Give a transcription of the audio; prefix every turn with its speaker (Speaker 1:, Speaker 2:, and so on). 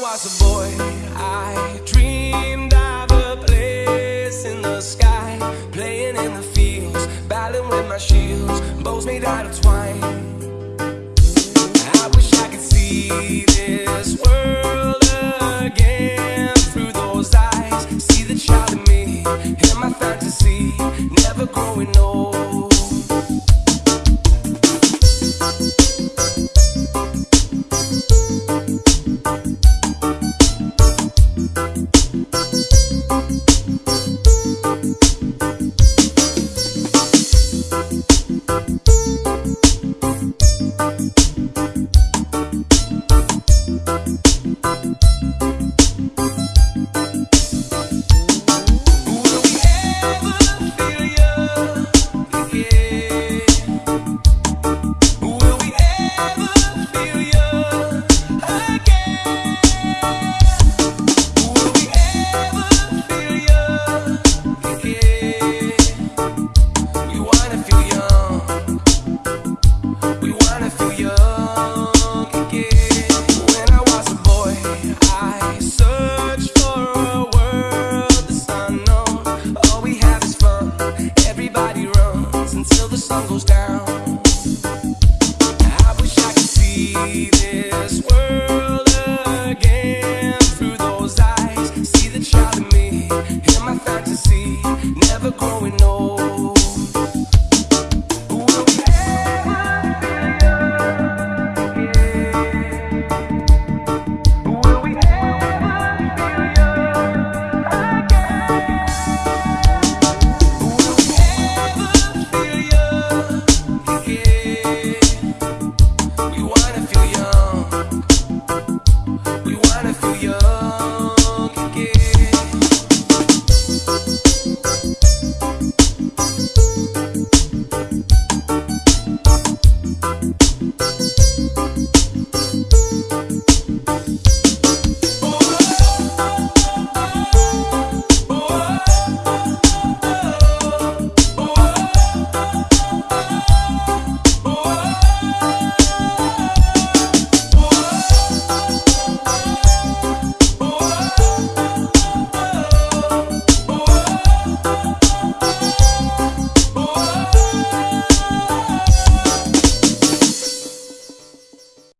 Speaker 1: was a boy, I dreamed of a place in the sky, playing in the fields, battling with my shields, bows made out of twine. I wish I could see this world again through those eyes, see the child in me, in my fantasy, never growing old. Until the sun goes down. I wish I could see this